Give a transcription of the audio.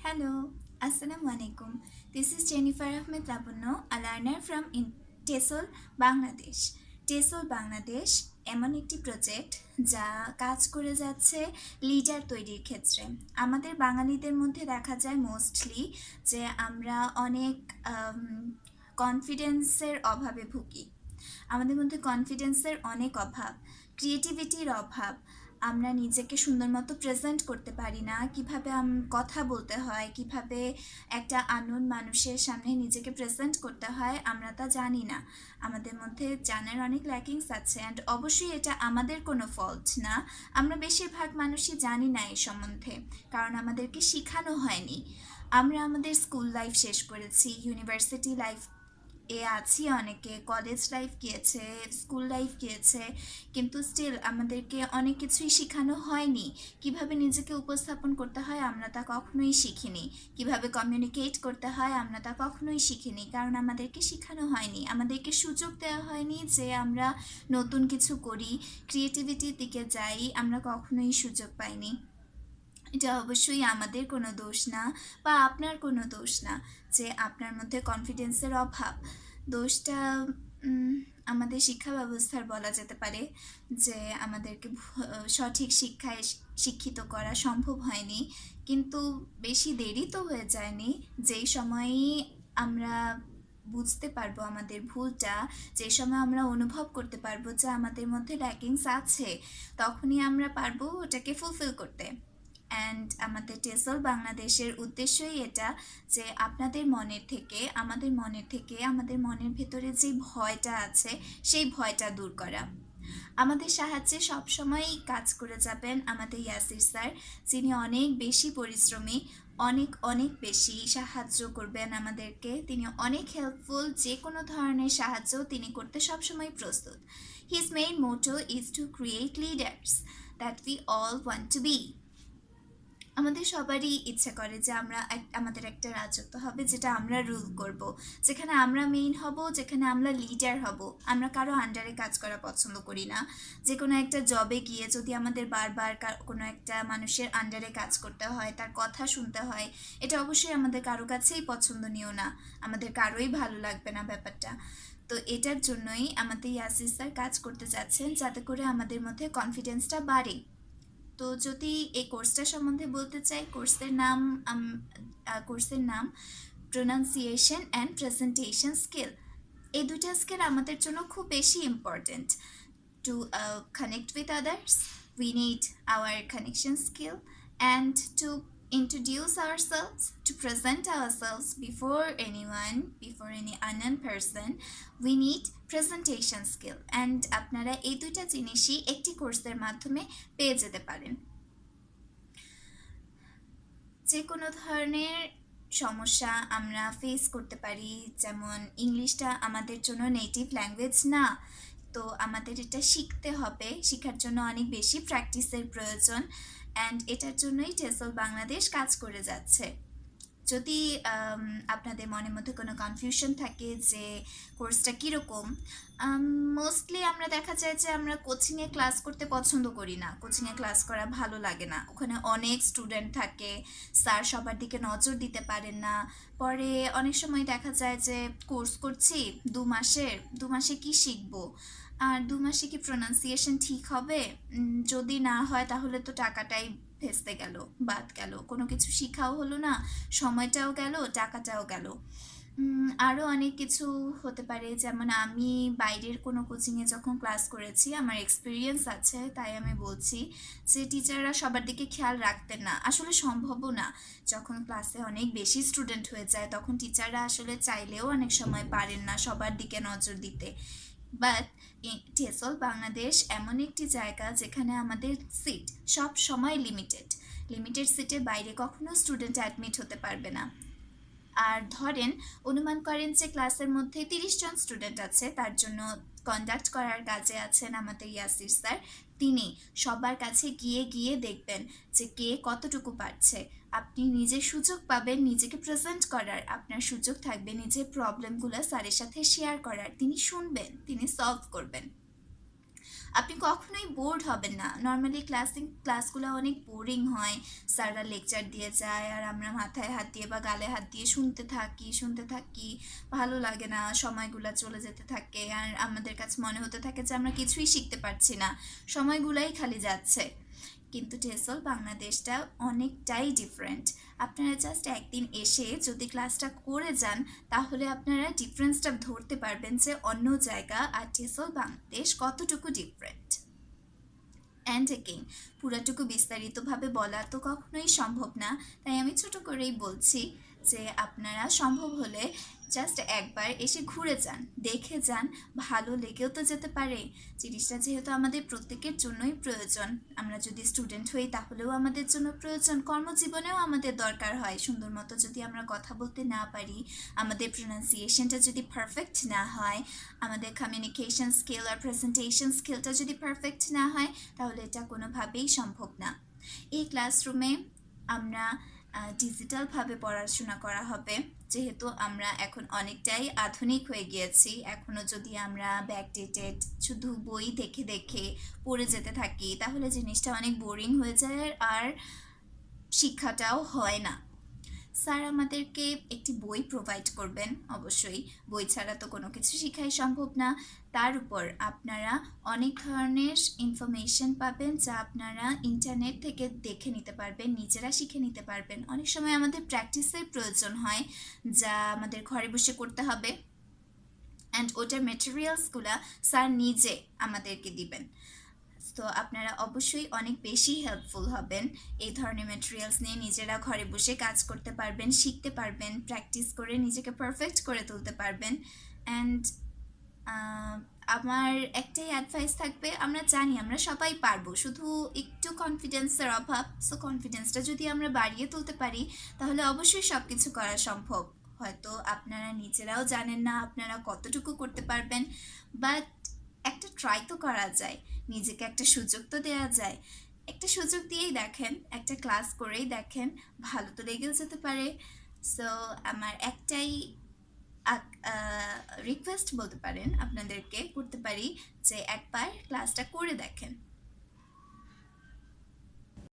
Hello, Assalamu alaikum. This is Jennifer Ahmed Lapunno, a learner from টেসল Bangladesh টেসল Bangladesh এমন একটি project যা কাজ করে যাচ্ছে লিডার তৈরির ক্ষেত্রে। আমাদের বাঙালিদের মধ্যে দেখা যায় মোস্টলি যে আমরা অনেক কনফিডেন্সের অভাবে ভুগি। আমাদের মধ্যে কনফিডেন্সের অনেক অভাব ক্রিয়েটিভিটির অভাব আমরা নিজেকে সুন্দর মতো প্রেজেন্ট করতে পারি না। কীভাবে কথা বলতে হয়, কীভাবে একটা আননোন মানুষের সামনে নিজেকে প্রেজেন্ট করতে হয়, আমরা তা জানি না। আমাদের মধ্যে জানার অনেক ল্যাকিংস আছে অ্যান্ড অবশ্যই এটা আমাদের কোনো ফল্ট না। আমরা বেশিরভাগ মানুষই জানি না এই সম্বন্ধে, কারণ আমাদেরকে শেখানো হয়নি। আমরা আমাদের স্কুল লাইফ শেষ করেছি ইউনিভার্সিটি লাইফ এ আছি অনেকে কলেজ লাইফ গিয়েছে স্কুল লাইফ গিয়েছে, কিন্তু স্টিল আমাদেরকে অনেক কিছুই শেখানো হয়নি। কীভাবে নিজেকে উপস্থাপন করতে হয় আমরা তা কখনোই শিখিনি। কীভাবে কমিউনিকেট করতে হয় আমরা তা কখনোই শিখিনি, কারণ আমাদেরকে শেখানো হয়নি। আমাদেরকে সুযোগ দেওয়া হয়নি যে আমরা নতুন কিছু করি ক্রিয়েটিভিটির দিকে যাই, আমরা কখনোই সুযোগ পাইনি। এটা অবশ্যই আমাদের কোনো দোষ না বা আপনার কোনো দোষ না যে আপনার মধ্যে কনফিডেন্সের অভাব। দোষটা আমাদের শিক্ষা ব্যবস্থার বলা যেতে পারে যে আমাদেরকে সঠিক শিক্ষায় শিক্ষিত করা সম্ভব হয়নি। কিন্তু বেশি দেরি তো হয়ে যায়নি। যেই সময়ই আমরা বুঝতে পারব আমাদের ভুলটা, যে সময় আমরা অনুভব করতে পারব যে আমাদের মধ্যে ল্যাকিংস আছে, তখনই আমরা পারব ওটাকে ফুলফিল করতে। অ্যান্ড আমাদের টেসল বাংলাদেশের উদ্দেশ্যই এটা যে আপনাদের মনের থেকে, আমাদের মনের থেকে, আমাদের মনের ভেতরে যে ভয়টা আছে, সেই ভয়টা দূর করা। আমাদের সাহায্যে সবসময়ই কাজ করে যাবেন আমাদের ইয়াসির স্যার, যিনি অনেক বেশি পরিশ্রমী, অনেক অনেক বেশি সাহায্য করবেন আমাদেরকে। তিনি অনেক হেল্পফুল যে কোনো ধরনের সাহায্য তিনি করতে সবসময় প্রস্তুত। His main motto is to create leaders that we all want to be আমাদের সবারই ইচ্ছা করে যে আমরা আমাদের একটা রাজত্ব হবে যেটা আমরা রুল করব। যেখানে আমরা মেইন হব, যেখানে আমরা লিডার হব। আমরা কারও আন্ডারে কাজ করা পছন্দ করি না। যে কোনো একটা জবে গিয়ে যদি আমাদের বারবার কোনো একটা মানুষের আন্ডারে কাজ করতে হয়, তার কথা শুনতে হয়, এটা অবশ্যই আমাদের কারও কাছেই পছন্দনীয় না। আমাদের কারোই ভালো লাগবে না ব্যাপারটা। তো এটার জন্যই আমাদের ইয়াসিস স্যার কাজ করতে যাচ্ছেন যাতে করে আমাদের মধ্যে কনফিডেন্সটা বাড়ে। তো যদি এই কোর্সটা সম্বন্ধে বলতে চাই কোর্সের নাম কোর্সের নাম প্রোনাউন্সিয়েশন অ্যান্ড প্রেজেন্টেশন স্কিল এই দুটা স্কিল আমাদের জন্য খুব বেশি important to connect with others we need our connection skill and to introduce ourselves, to present ourselves before anyone, before any unknown person, we need presentation skill and আপনারা এই দুইটা জিনিসই একটি কোর্সের মাধ্যমে পেয়ে যেতে পারেন। যে কোনো ধরনের সমস্যা আমরা ফেস করতে পারি যেমন ইংলিশটা আমাদের জন্য নেটিভ ল্যাঙ্গুয়েজ না তো আমাদের এটা শিখতে হবে। শেখার জন্য অনেক বেশি প্র্যাকটিসের প্রয়োজন। অ্যান্ড এটার জন্যই টেসল বাংলাদেশ কাজ করে যাচ্ছে। যদি আপনাদের মনের মধ্যে কোনো কনফিউশন থাকে যে কোর্সটা কীরকম মোস্টলি আমরা দেখা যায় যে আমরা কোচিংয়ে ক্লাস করতে পছন্দ করি না। কোচিংয়ে ক্লাস করা ভালো লাগে না। ওখানে অনেক স্টুডেন্ট থাকে, স্যার সবার দিকে নজর দিতে পারেন না। পরে অনেক সময় দেখা যায় যে কোর্স করছি, দু মাসের, দু মাসে কি শিখব? আর দু মাসে কি প্রোনাউন্সিয়েশন ঠিক হবে? যদি না হয় তাহলে তো টাকাটাই ভেস্তে গেল, বাদ গেল। কোনো কিছু শিখাও হলো না, সময়টাও গেল, টাকাটাও গেল। আরও অনেক কিছু হতে পারে। যেমন আমি বাইরের কোনো কোচিংয়ে যখন ক্লাস করেছি, আমার এক্সপিরিয়েন্স আছে, তাই আমি বলছি যে টিচাররা সবার দিকে খেয়াল রাখতেন না। আসলে সম্ভবও না। যখন ক্লাসে অনেক বেশি স্টুডেন্ট হয়ে যায়, তখন টিচাররা আসলে চাইলেও অনেক সময় পারেন না সবার দিকে নজর দিতে। বাট টেসল বাংলাদেশ এমন একটি জায়গা যেখানে আমাদের সিট সব সময় লিমিটেড লিমিটেড সিটের বাইরে কখনো স্টুডেন্ট অ্যাডমিট হতে পারবে না। আর ধরেন, অনুমান করেন যে ক্লাসের মধ্যে তিরিশ জন স্টুডেন্ট আছে, তার জন্য কন্ডাক্ট করার কাজে আছেন আমাদের ইয়াসির স্যার। তিনি সবার কাছে গিয়ে গিয়ে দেখবেন যে কে কতটুকু পারছে। আপনি নিজে সুযোগ পাবেন নিজেকে প্রেজেন্ট করার, আপনার সুযোগ থাকবে নিজের প্রবলেমগুলো স্যারের সাথে শেয়ার করার। তিনি শুনবেন, তিনি সলভ করবেন। আপনি কখনোই বোর্ড হবেন না। নর্মালি ক্লাসিং ক্লাসগুলো অনেক বোরিং হয়। স্যাররা লেকচার দিয়ে যায় আর আমরা মাথায় হাত দিয়ে বা গালে হাত দিয়ে শুনতে থাকি শুনতে থাকি। ভালো লাগে না, সময়গুলো চলে যেতে থাকে। আর আমাদের কাছে মনে হতে থাকে যে আমরা কিছুই শিখতে পারছি না। সময়গুলাই খালি যাচ্ছে। কিন্তু টেসল বাংলাদেশটা অনেকটাই ডিফারেন্ট আপনারা জাস্ট একদিন এসে যদি ক্লাসটা করে যান, তাহলে আপনারা ডিফারেন্সটা ধরতে পারবেন যে অন্য জায়গা আর টেসল বাংলাদেশ কতটুকু ডিফারেন্ট অ্যান্ড এগেইন পুরাটুকু বিস্তারিতভাবে বলা তো কখনোই সম্ভব না। তাই আমি ছোট করেই বলছি যে আপনারা সম্ভব হলে জাস্ট একবার এসে ঘুরে যান, দেখে যান, ভালো লেগেও তো যেতে পারে। জিনিসটা যেহেতু আমাদের প্রত্যেকের জন্যই প্রয়োজন। আমরা যদি স্টুডেন্ট হই তাহলেও আমাদের জন্য প্রয়োজন, কর্মজীবনেও আমাদের দরকার হয়। সুন্দর মতো যদি আমরা কথা বলতে না পারি, আমাদের প্রোনাউন্সিয়েশনটা যদি পারফেক্ট না হয়, আমাদের কমিউনিকেশন স্কিল আর প্রেজেন্টেশন স্কিলটা যদি পারফেক্ট না হয়, তাহলে এটা কোনোভাবেই সম্ভব না। এই ক্লাসরুমে আমরা ডিজিটালভাবে পড়াশোনা করা হবে। যেহেতু আমরা এখন অনেকটাই আধুনিক হয়ে গিয়েছি এখনও যদি আমরা ব্যাকডেটেড শুধু বই দেখে দেখে পড়ে যেতে থাকি, তাহলে জিনিসটা অনেক বোরিং হয়ে যায় আর শিক্ষাটাও হয় না। স্যার, আমাদেরকে একটি বই প্রোভাইড করবেন। অবশ্যই, বই ছাড়া তো কোনো কিছু শেখাই সম্ভব না। তার উপর আপনারা অনেক ধরনের ইনফরমেশন পাবেন যা আপনারা ইন্টারনেট থেকে দেখে নিতে পারবেন, নিজেরা শিখে নিতে পারবেন। অনেক সময় আমাদের প্র্যাকটিসের প্রয়োজন হয় যা আমাদের ঘরে বসে করতে হবে। অ্যান্ড ওটার মেটেরিয়ালসগুলো স্যার নিজে আমাদেরকে দিবেন। তো আপনারা অবশ্যই অনেক বেশি হেল্পফুল হবেন। এই ধরনের মেটেরিয়ালস নিয়ে নিজেরা ঘরে বসে কাজ করতে পারবেন, শিখতে পারবেন প্র্যাকটিস করে নিজেকে পারফেক্ট করে তুলতে পারবেন। অ্যান্ড আমার একটাই অ্যাডভাইস থাকবে, আমরা জানি আমরা সবাই পারব, শুধু একটু কনফিডেন্সের অভাব। সো কনফিডেন্সটা যদি আমরা বাড়িয়ে তুলতে পারি, তাহলে অবশ্যই সব কিছু করা সম্ভব। হয়তো আপনারা নিজেরাও জানেন না আপনারা কতটুকু করতে পারবেন বাট একটা ট্রাই তো করা যায়, নিজেকে একটা সুযোগ তো দেওয়া যায়। একটা সুযোগ দিয়েই দেখেন, একটা ক্লাস করেই দেখেন, ভালো তো লেগেও যেতে পারে। সো আমার একটাই রিকোয়েস্ট বলতে পারেন আপনাদেরকে, করতে পারি যে একবার ক্লাসটা করে দেখেন।